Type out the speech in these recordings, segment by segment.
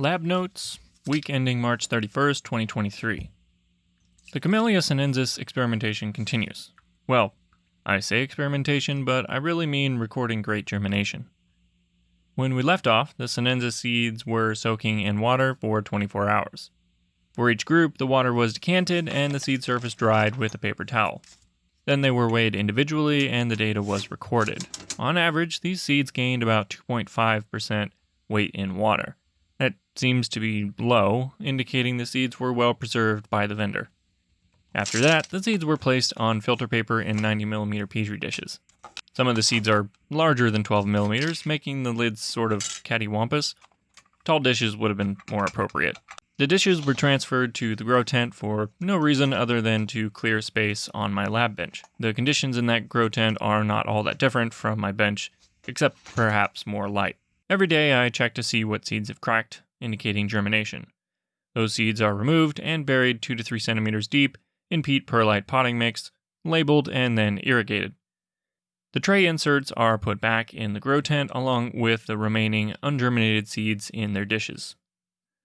Lab Notes, week ending March 31st, 2023. The Camellia sinensis experimentation continues. Well, I say experimentation, but I really mean recording great germination. When we left off, the sinensis seeds were soaking in water for 24 hours. For each group, the water was decanted and the seed surface dried with a paper towel. Then they were weighed individually and the data was recorded. On average, these seeds gained about 2.5% weight in water. That seems to be low, indicating the seeds were well preserved by the vendor. After that, the seeds were placed on filter paper in 90mm petri dishes. Some of the seeds are larger than 12mm, making the lids sort of cattywampus. Tall dishes would have been more appropriate. The dishes were transferred to the grow tent for no reason other than to clear space on my lab bench. The conditions in that grow tent are not all that different from my bench, except perhaps more light. Every day I check to see what seeds have cracked, indicating germination. Those seeds are removed and buried 2 to 3 centimeters deep in peat perlite potting mix, labeled, and then irrigated. The tray inserts are put back in the grow tent along with the remaining ungerminated seeds in their dishes.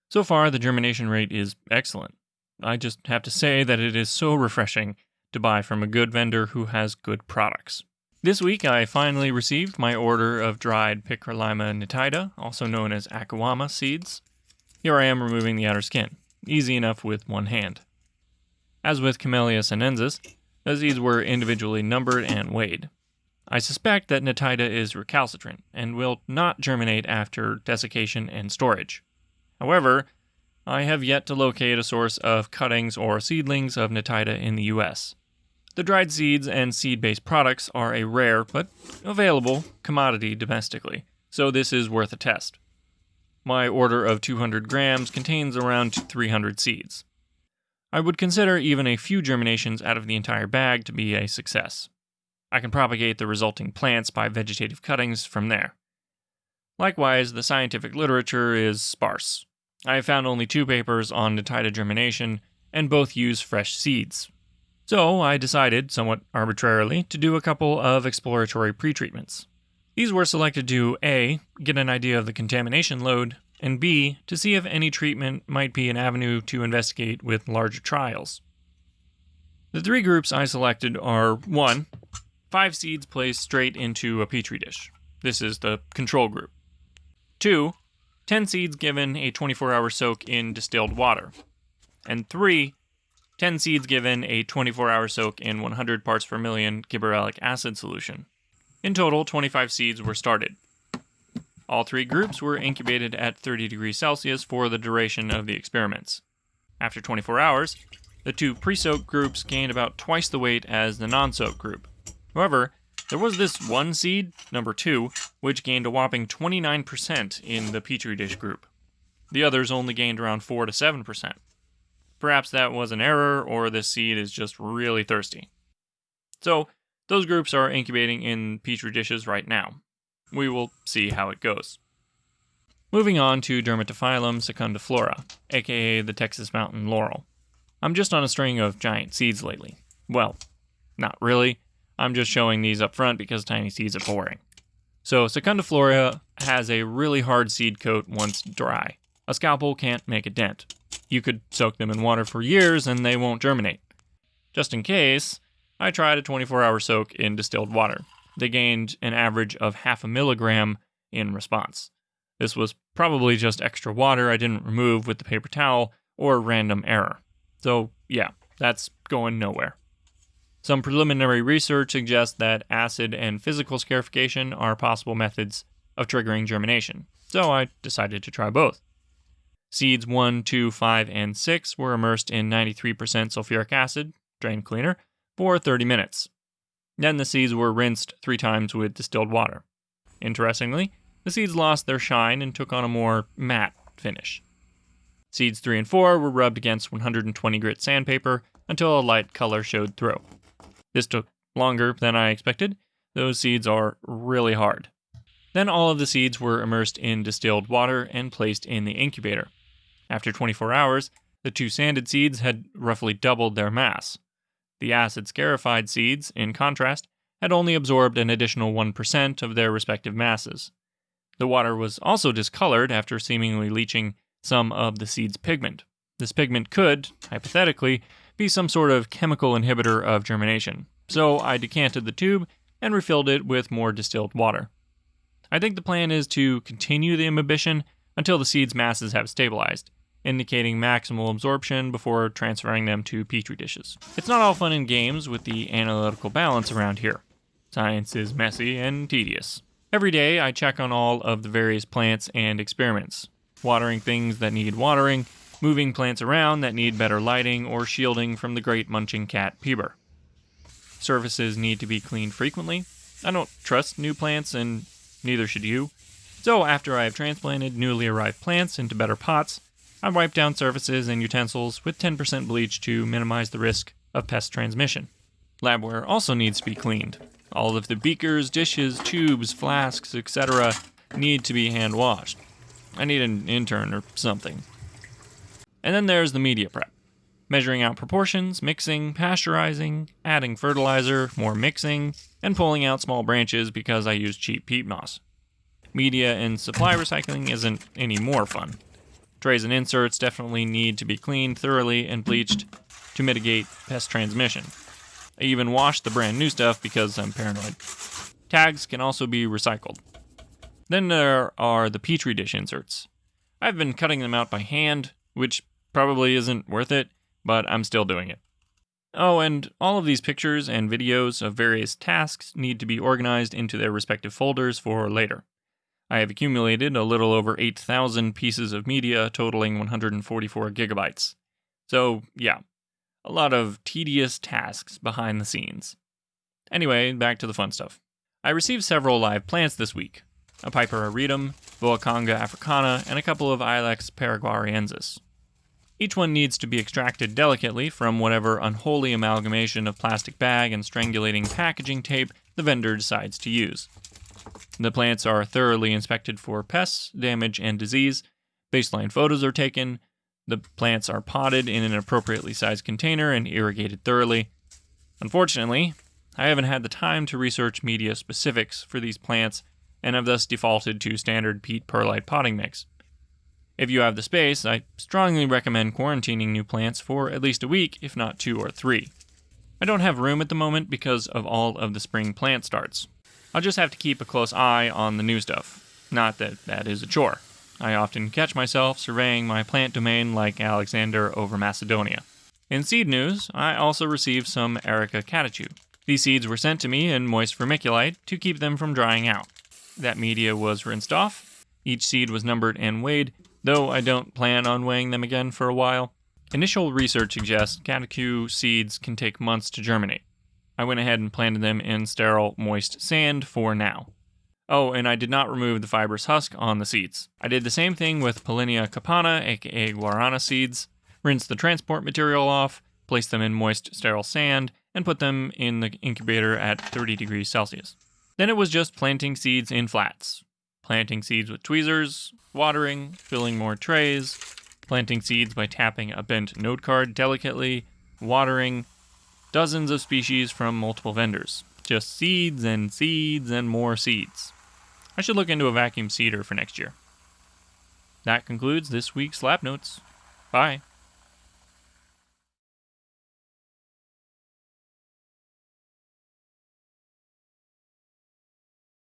So far, the germination rate is excellent. I just have to say that it is so refreshing to buy from a good vendor who has good products. This week, I finally received my order of dried Picralima nitida, also known as Akuamma seeds. Here I am removing the outer skin, easy enough with one hand. As with Camellia sinensis, the seeds were individually numbered and weighed. I suspect that nitida is recalcitrant and will not germinate after desiccation and storage. However, I have yet to locate a source of cuttings or seedlings of Nitida in the US. The dried seeds and seed based products are a rare but available commodity domestically, so this is worth a test. My order of 200 grams contains around 300 seeds. I would consider even a few germinations out of the entire bag to be a success. I can propagate the resulting plants by vegetative cuttings from there. Likewise, the scientific literature is sparse. I have found only two papers on Nitida germination, and both use fresh seeds. So I decided, somewhat arbitrarily, to do a couple of exploratory pretreatments. These were selected to A. get an idea of the contamination load, and B. to see if any treatment might be an avenue to investigate with larger trials. The three groups I selected are 1. Five seeds placed straight into a petri dish. This is the control group. 2. 10 seeds given a 24 hour soak in distilled water. And 3. 10 seeds given a 24 hour soak in 100 parts per million gibberellic acid solution. In total, 25 seeds were started. All three groups were incubated at 30 degrees Celsius for the duration of the experiments. After 24 hours, the two pre soaked groups gained about twice the weight as the non soaked group. However, there was this one seed, number two, which gained a whopping 29% in the Petri dish group. The others only gained around 4 to 7%. Perhaps that was an error, or this seed is just really thirsty. So, those groups are incubating in Petri dishes right now. We will see how it goes. Moving on to Dermatophyllum secundiflora, aka the Texas Mountain Laurel. I'm just on a string of giant seeds lately. Well, not really. I'm just showing these up front because tiny seeds are boring. So Secundiflora has a really hard seed coat once dry. A scalpel can't make a dent. You could soak them in water for years and they won't germinate. Just in case, I tried a 24 hour soak in distilled water. They gained an average of half a milligram in response. This was probably just extra water I didn't remove with the paper towel or random error. So, yeah, that's going nowhere. Some preliminary research suggests that acid and physical scarification are possible methods of triggering germination, so I decided to try both. Seeds 1, 2, 5, and 6 were immersed in 93% sulfuric acid, drain cleaner, for 30 minutes. Then the seeds were rinsed three times with distilled water. Interestingly, the seeds lost their shine and took on a more matte finish. Seeds 3 and 4 were rubbed against 120 grit sandpaper until a light color showed through. This took longer than I expected. Those seeds are really hard. Then all of the seeds were immersed in distilled water and placed in the incubator. After 24 hours, the two sanded seeds had roughly doubled their mass. The acid scarified seeds, in contrast, had only absorbed an additional 1% of their respective masses. The water was also discolored after seemingly leaching some of the seed's pigment. This pigment could, hypothetically, be some sort of chemical inhibitor of germination, so I decanted the tube and refilled it with more distilled water. I think the plan is to continue the imbibition until the seed's masses have stabilized, indicating maximal absorption before transferring them to petri dishes. It's not all fun and games with the analytical balance around here. Science is messy and tedious. Every day, I check on all of the various plants and experiments, watering things that need watering, moving plants around that need better lighting or shielding from the great munching cat Piber. Surfaces need to be cleaned frequently. I don't trust new plants, and neither should you. So, after I have transplanted newly arrived plants into better pots, I wipe down surfaces and utensils with 10% bleach to minimize the risk of pest transmission. Labware also needs to be cleaned. All of the beakers, dishes, tubes, flasks, etc. need to be hand washed. I need an intern or something. And then there's the media prep measuring out proportions, mixing, pasteurizing, adding fertilizer, more mixing, and pulling out small branches because I use cheap peat moss. Media and supply recycling isn't any more fun. Trays and inserts definitely need to be cleaned thoroughly and bleached to mitigate pest transmission. I even wash the brand new stuff because I'm paranoid. Tags can also be recycled. Then there are the Petri dish inserts. I've been cutting them out by hand, which probably isn't worth it, but I'm still doing it. Oh, and all of these pictures and videos of various tasks need to be organized into their respective folders for later. I have accumulated a little over 8,000 pieces of media totaling 144 gigabytes. So, yeah, a lot of tedious tasks behind the scenes. Anyway, back to the fun stuff. I received several live plants this week a Piper auritum, Voacanga africana, and a couple of Ilex paraguariensis. Each one needs to be extracted delicately from whatever unholy amalgamation of plastic bag and strangulating packaging tape the vendor decides to use. The plants are thoroughly inspected for pests, damage, and disease. Baseline photos are taken. The plants are potted in an appropriately sized container and irrigated thoroughly. Unfortunately, I haven't had the time to research media specifics for these plants and have thus defaulted to standard peat perlite potting mix. If you have the space, I strongly recommend quarantining new plants for at least a week, if not two or three. I don't have room at the moment because of all of the spring plant starts. I'll just have to keep a close eye on the new stuff. Not that that is a chore. I often catch myself surveying my plant domain like Alexander over Macedonia. In seed news, I also received some Areca catechu. These seeds were sent to me in moist vermiculite to keep them from drying out. That media was rinsed off. Each seed was numbered and weighed, though I don't plan on weighing them again for a while. Initial research suggests catechu seeds can take months to germinate. I went ahead and planted them in sterile, moist sand for now. Oh, and I did not remove the fibrous husk on the seeds. I did the same thing with Paullinia cupana, aka guarana seeds. Rinse the transport material off, place them in moist, sterile sand, and put them in the incubator at 30 degrees Celsius. Then it was just planting seeds in flats. Planting seeds with tweezers, watering, filling more trays, planting seeds by tapping a bent note card delicately, watering, dozens of species from multiple vendors. Just seeds and seeds and more seeds. I should look into a vacuum seeder for next year. That concludes this week's Lab Notes. Bye.